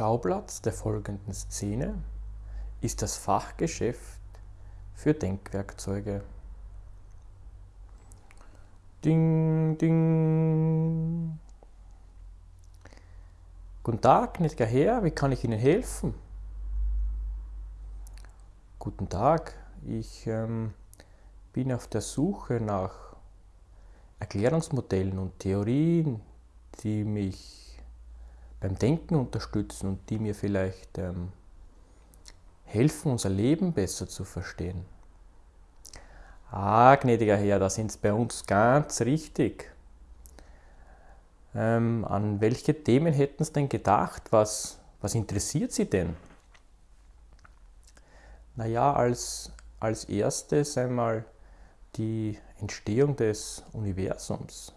Schauplatz der folgenden Szene ist das Fachgeschäft für Denkwerkzeuge. Ding, ding. Guten Tag, gnädiger Herr, wie kann ich Ihnen helfen? Guten Tag, ich ähm, bin auf der Suche nach Erklärungsmodellen und Theorien, die mich beim Denken unterstützen und die mir vielleicht ähm, helfen, unser Leben besser zu verstehen. Ah, gnädiger Herr, da sind Sie bei uns ganz richtig. Ähm, an welche Themen hätten Sie denn gedacht? Was, was interessiert Sie denn? Naja, als, als erstes einmal die Entstehung des Universums.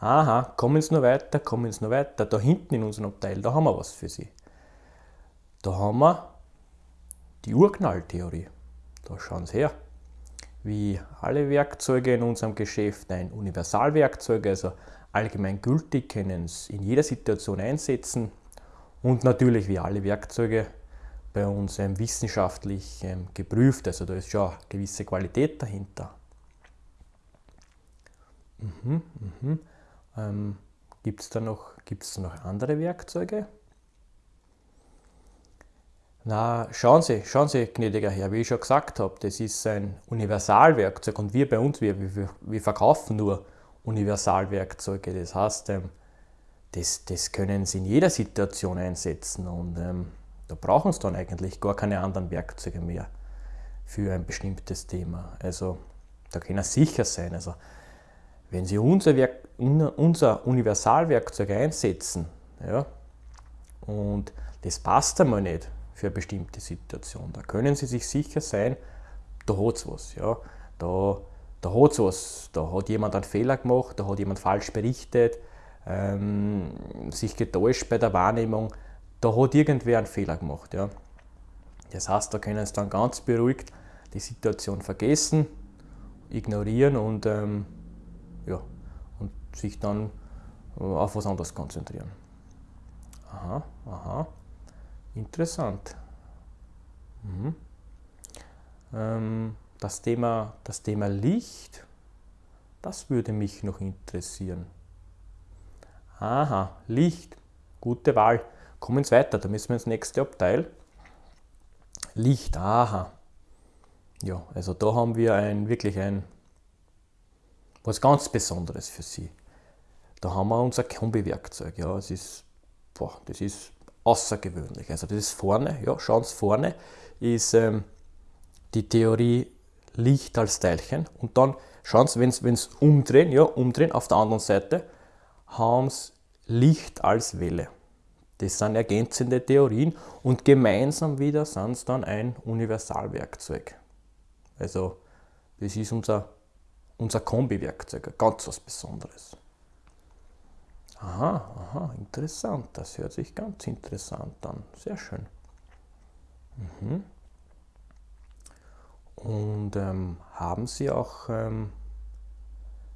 Aha, kommen Sie noch weiter, kommen Sie noch weiter. Da hinten in unserem Abteil, da haben wir was für Sie. Da haben wir die Urknalltheorie. Da schauen Sie her. Wie alle Werkzeuge in unserem Geschäft ein Universalwerkzeug, also allgemein gültig, können es in jeder Situation einsetzen. Und natürlich wie alle Werkzeuge bei uns ähm, wissenschaftlich ähm, geprüft. Also da ist schon eine gewisse Qualität dahinter. Mhm, mhm. Ähm, Gibt es da, noch, da noch andere Werkzeuge? Na, schauen Sie, schauen Sie, gnädiger Herr, wie ich schon gesagt habe, das ist ein Universalwerkzeug und wir bei uns, wir, wir, wir verkaufen nur Universalwerkzeuge. Das heißt, ähm, das, das können Sie in jeder Situation einsetzen und ähm, da brauchen Sie dann eigentlich gar keine anderen Werkzeuge mehr für ein bestimmtes Thema. Also da können Sie sicher sein. Also wenn Sie unser, Werk, unser Universalwerkzeug einsetzen ja, und das passt einmal nicht für eine bestimmte Situation, da können Sie sich sicher sein, da hat es was. Ja. Da, da hat was. Da hat jemand einen Fehler gemacht, da hat jemand falsch berichtet, ähm, sich getäuscht bei der Wahrnehmung, da hat irgendwer einen Fehler gemacht. Ja. Das heißt, da können Sie dann ganz beruhigt die Situation vergessen, ignorieren und ähm, ja, und sich dann äh, auf was anderes konzentrieren. Aha, aha, interessant. Mhm. Ähm, das, Thema, das Thema Licht, das würde mich noch interessieren. Aha, Licht, gute Wahl. Kommen Sie weiter, da müssen wir ins nächste Abteil. Licht, aha. Ja, also da haben wir ein, wirklich ein was ganz Besonderes für sie. Da haben wir unser Kombi-Werkzeug. Ja, es ist, boah, das ist außergewöhnlich. Also das ist vorne, ja, schauen Sie vorne, ist ähm, die Theorie Licht als Teilchen. Und dann schauen Sie, wenn Sie umdrehen, ja, umdrehen, auf der anderen Seite haben Sie Licht als Welle. Das sind ergänzende Theorien und gemeinsam wieder sind es dann ein Universalwerkzeug. Also das ist unser unser Kombi-Werkzeug, ganz was Besonderes. Aha, aha, interessant. Das hört sich ganz interessant an. Sehr schön. Mhm. Und ähm, haben Sie auch ähm,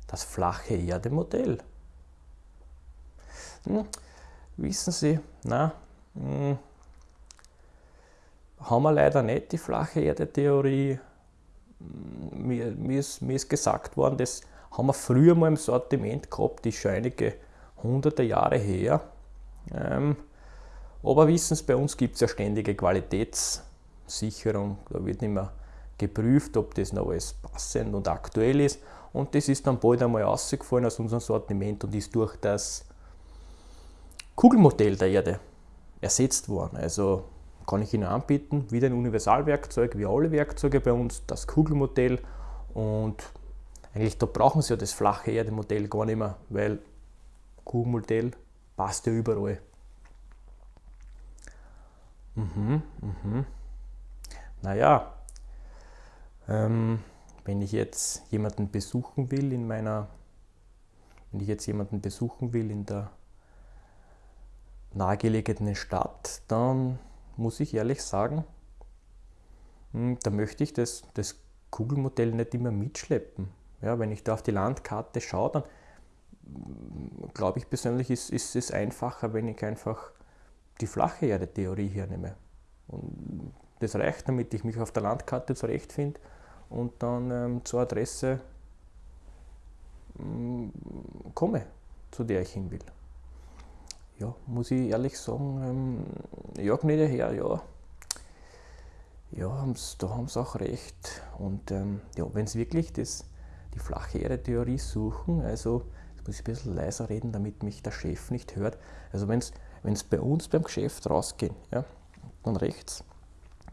das flache Erde-Modell? Hm, wissen Sie, na, hm, haben wir leider nicht die flache Erde-Theorie mir, mir, ist, mir ist gesagt worden, das haben wir früher mal im Sortiment gehabt, die ist schon einige hunderte Jahre her. Ähm, aber wissen Sie, bei uns gibt es ja ständige Qualitätssicherung. Da wird nicht mehr geprüft, ob das noch alles passend und aktuell ist. Und das ist dann bald einmal rausgefallen aus unserem Sortiment und ist durch das Kugelmodell der Erde ersetzt worden. Also kann ich Ihnen anbieten. Wieder ein Universalwerkzeug, wie alle Werkzeuge bei uns, das Kugelmodell. Und eigentlich da brauchen Sie ja das flache Erdemodell gar nicht mehr, weil Kugelmodell passt ja überall. Mhm, mhm. Naja, ähm, wenn ich jetzt jemanden besuchen will in meiner, wenn ich jetzt jemanden besuchen will in der nahegelegenen Stadt, dann muss ich ehrlich sagen, hm, da möchte ich das, das Kugelmodell nicht immer mitschleppen. Ja, wenn ich da auf die Landkarte schaue, dann hm, glaube ich persönlich, ist, ist es einfacher, wenn ich einfach die flache Erde-Theorie hernehme. Und das reicht, damit ich mich auf der Landkarte zurechtfinde und dann ähm, zur Adresse ähm, komme, zu der ich hin will. Ja, muss ich ehrlich sagen, ähm, ja, gnädiger Herr, ja, ja, haben's, da haben sie auch recht. Und ähm, ja, wenn sie wirklich das, die flache Erde-Theorie suchen, also jetzt muss ich ein bisschen leiser reden, damit mich der Chef nicht hört. Also wenn es bei uns beim Geschäft rausgehen, ja, dann rechts,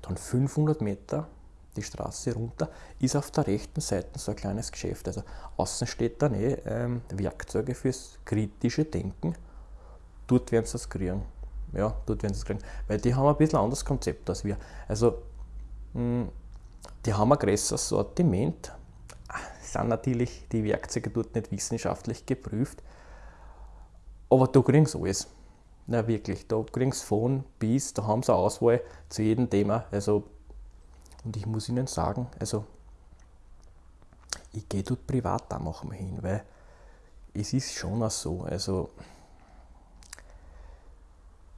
dann 500 Meter die Straße runter, ist auf der rechten Seite so ein kleines Geschäft. Also außen steht dann eh ähm, Werkzeuge fürs kritische Denken. Dort werden sie das kriegen. Ja, dort werden sie es kriegen. Weil die haben ein bisschen anderes Konzept als wir. Also hm, die haben ein größeres Sortiment. Sind natürlich die Werkzeuge dort nicht wissenschaftlich geprüft. Aber da kriegen sie alles. Na wirklich, da kriegen sie von bis, da haben sie eine Auswahl zu jedem Thema. Also, und ich muss Ihnen sagen, also ich gehe dort privat da manchmal hin, weil es ist schon auch so. Also,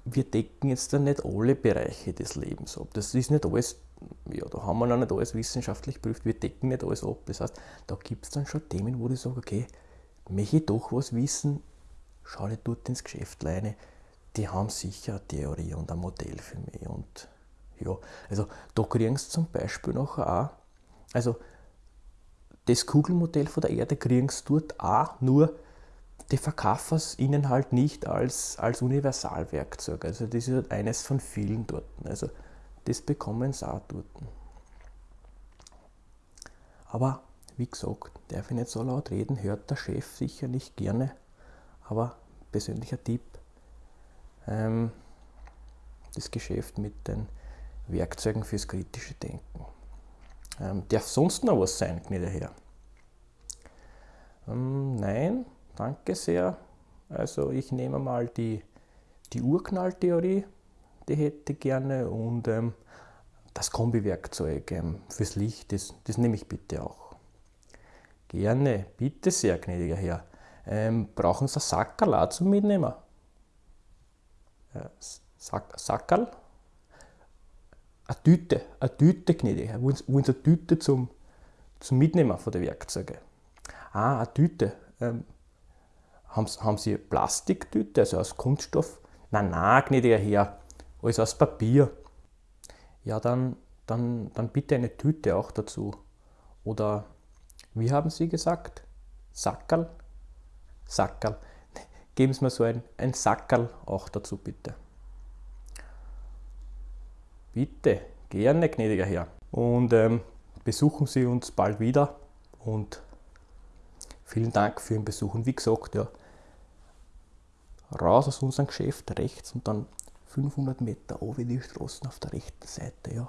wir decken jetzt dann nicht alle Bereiche des Lebens ab. Das ist nicht alles ja, da haben wir noch nicht alles wissenschaftlich geprüft, wir decken nicht alles ab. Das heißt, da gibt es dann schon Themen, wo ich sage, okay, möchte ich doch was wissen, schau dir dort ins Geschäft rein. Die haben sicher eine Theorie und ein Modell für mich. Und ja, also da kriegen sie zum Beispiel noch auch, also das Kugelmodell von der Erde kriegen sie dort auch, nur die verkaufen es ihnen halt nicht als, als Universalwerkzeug. Also das ist halt eines von vielen dort. Also das bekommen sie auch dort. Aber wie gesagt, darf ich nicht so laut reden, hört der Chef sicher nicht gerne. Aber persönlicher Tipp, ähm, das Geschäft mit den Werkzeugen fürs kritische Denken. Ähm, darf sonst noch was sein, gnädiger Herr? Ähm, nein, danke sehr. Also ich nehme mal die, die Urknalltheorie die hätte ich gerne und ähm, das Kombiwerkzeug ähm, fürs Licht, das, das nehme ich bitte auch. Gerne, bitte sehr, gnädiger Herr. Ähm, brauchen Sie Sackerl zum Mitnehmen? Äh, Sack, Sackerl? Eine Tüte, eine Tüte, gnädiger Herr. Wollen Sie, wollen Sie eine Tüte zum, zum Mitnehmen von den Werkzeugen? Ah, eine Tüte. Ähm, haben, Sie Plastiktüte, also aus Kunststoff? Nein, nein, gnädiger Herr alles aus Papier. Ja, dann, dann, dann bitte eine Tüte auch dazu. Oder wie haben Sie gesagt? Sackerl? Sackerl. Geben Sie mir so ein, ein Sackerl auch dazu, bitte. Bitte, gerne, gnädiger Herr. Und ähm, besuchen Sie uns bald wieder und vielen Dank für Ihren Besuch. Und wie gesagt, ja, raus aus unserem Geschäft rechts und dann 500 Meter oben die Straßen auf der rechten Seite, ja.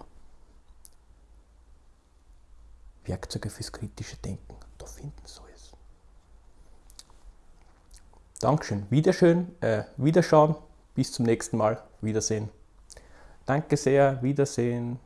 Werkzeuge fürs kritische Denken, da finden Sie es. Dankeschön, Wiederschön, äh, Wiederschauen, bis zum nächsten Mal, Wiedersehen. Danke sehr, Wiedersehen.